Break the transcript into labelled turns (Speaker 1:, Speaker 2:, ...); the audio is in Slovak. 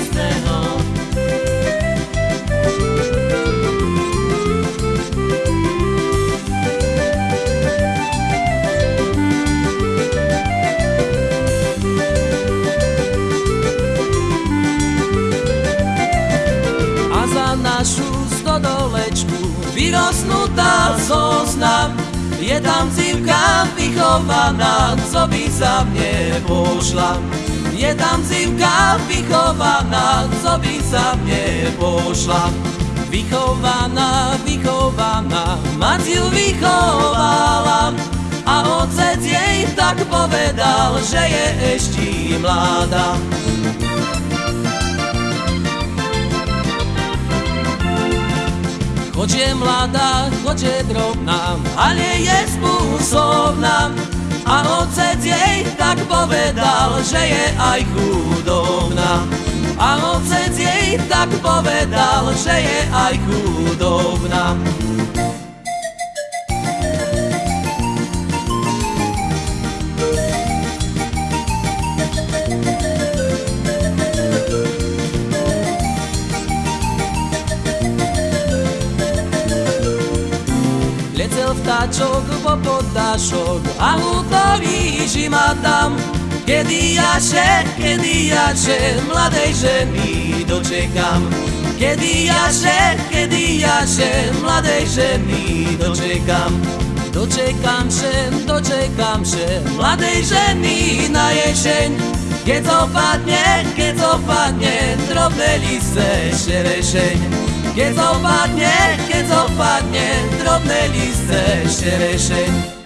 Speaker 1: ľúbili by ste ho.
Speaker 2: a za našu stodolečku vyrosnutá zoznam. Je tam zivka vychovaná, co by za mne pošla. Je tam zivka vychovaná, co by za mne pošla. Vychovaná, vychovaná, mať ju vychovala. A otec jej tak povedal, že je ešte mladá. Choć je mladá, choć je drobná, ale je spôsobná. A otec jej tak povedal, že je aj chudobná. A otec jej tak povedal, že je aj chudobná. Vtáčok po potášok a hutový žima tam. Kedy jaše, kedy jaše, mladej ženy dočekam. Kedy jaše, kedy jaše, mladej ženy dočekam. Dočekam še, dočekam še, mladej ženy na jeseň. Keď opadne, keď opadne, drobné lise šerešeň. Keď opadne, keď opadne, drobné lise ateşleri şey